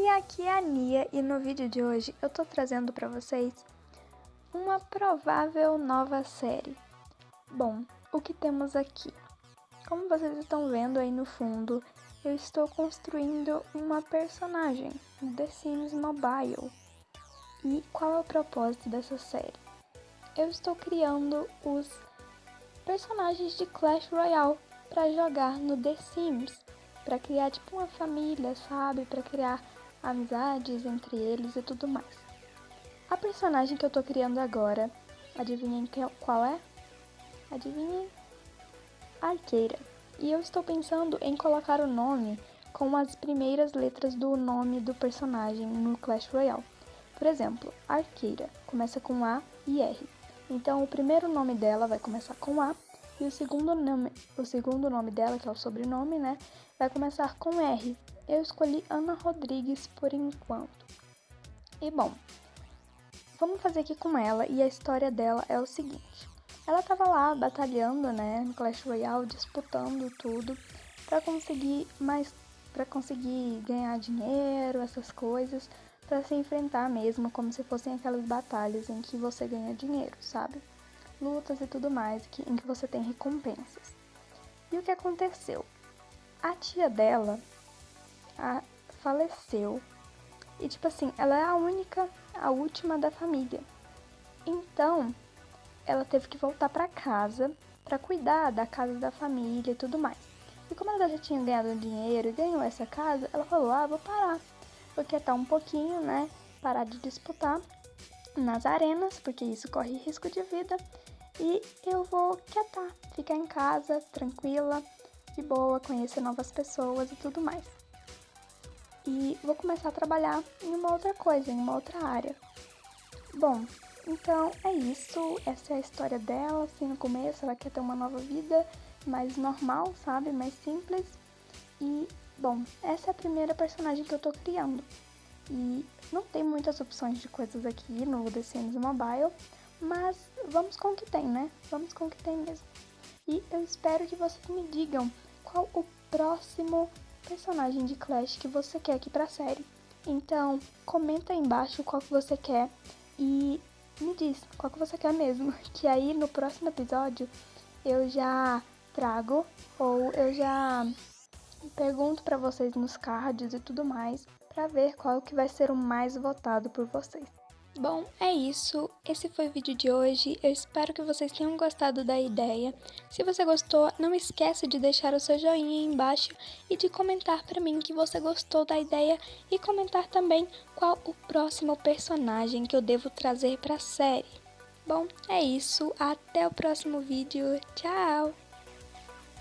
Oi, aqui é a Nia e no vídeo de hoje eu tô trazendo para vocês uma provável nova série. Bom, o que temos aqui? Como vocês estão vendo aí no fundo, eu estou construindo uma personagem The Sims Mobile. E qual é o propósito dessa série? Eu estou criando os personagens de Clash Royale para jogar no The Sims para criar tipo uma família, sabe? Para criar amizades entre eles e tudo mais. A personagem que eu tô criando agora, adivinhem qual é? Adivinhem? Arqueira. E eu estou pensando em colocar o nome com as primeiras letras do nome do personagem no Clash Royale. Por exemplo, Arqueira começa com A e R. Então o primeiro nome dela vai começar com A e o segundo nome, o segundo nome dela, que é o sobrenome, né, vai começar com R. Eu escolhi Ana Rodrigues por enquanto. E bom, vamos fazer aqui com ela e a história dela é o seguinte. Ela tava lá batalhando, né, no Clash Royale, disputando tudo para conseguir mais para conseguir ganhar dinheiro, essas coisas, para se enfrentar mesmo como se fossem aquelas batalhas em que você ganha dinheiro, sabe? lutas e tudo mais, que, em que você tem recompensas. E o que aconteceu? A tia dela a, faleceu. E tipo assim, ela é a única, a última da família. Então, ela teve que voltar para casa para cuidar da casa da família e tudo mais. E como ela já tinha ganhado dinheiro e ganhou essa casa, ela falou: "Ah, vou parar. Vou quietar um pouquinho, né? Parar de disputar nas arenas, porque isso corre risco de vida e eu vou quietar, ficar em casa, tranquila, de boa, conhecer novas pessoas e tudo mais. E vou começar a trabalhar em uma outra coisa, em uma outra área. Bom, então é isso. Essa é a história dela. Assim, no começo ela quer ter uma nova vida mais normal, sabe? Mais simples. E, bom, essa é a primeira personagem que eu tô criando. E não tem muitas opções de coisas aqui no The Sims Mobile, mas vamos com o que tem, né? Vamos com o que tem mesmo. E eu espero que vocês me digam qual o próximo personagem de Clash que você quer aqui pra série. Então, comenta aí embaixo qual que você quer e me diz qual que você quer mesmo. Que aí no próximo episódio eu já trago ou eu já pergunto para vocês nos cards e tudo mais para ver qual que vai ser o mais votado por vocês. Bom, é isso. Esse foi o vídeo de hoje. Eu espero que vocês tenham gostado da ideia. Se você gostou, não esqueça de deixar o seu joinha aí embaixo e de comentar para mim que você gostou da ideia e comentar também qual o próximo personagem que eu devo trazer para a série. Bom, é isso. Até o próximo vídeo. Tchau!